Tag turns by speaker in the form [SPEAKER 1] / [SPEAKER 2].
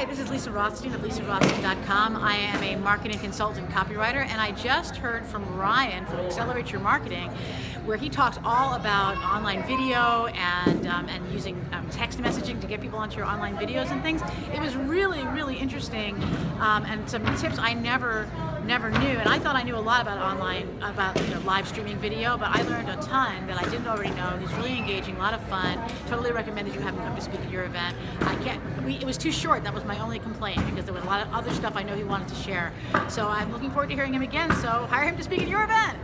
[SPEAKER 1] Hi, this is Lisa Rothstein of lisarothstein.com. I am a marketing consultant copywriter, and I just heard from Ryan from Accelerate Your Marketing, where he talks all about online video and um, and using um, text messaging to get people onto your online videos and things. It was really, really interesting, um, and some tips I never never knew. And I thought I knew a lot about online, about you know, live streaming video, but I learned a ton that I didn't already know. He's really engaging, a lot of fun. Totally recommend that you have him come to speak at your event. I can't. We, it was too short. That was my only complaint because there was a lot of other stuff I know he wanted to share. So I'm looking forward to hearing him again. So hire him to speak at your event.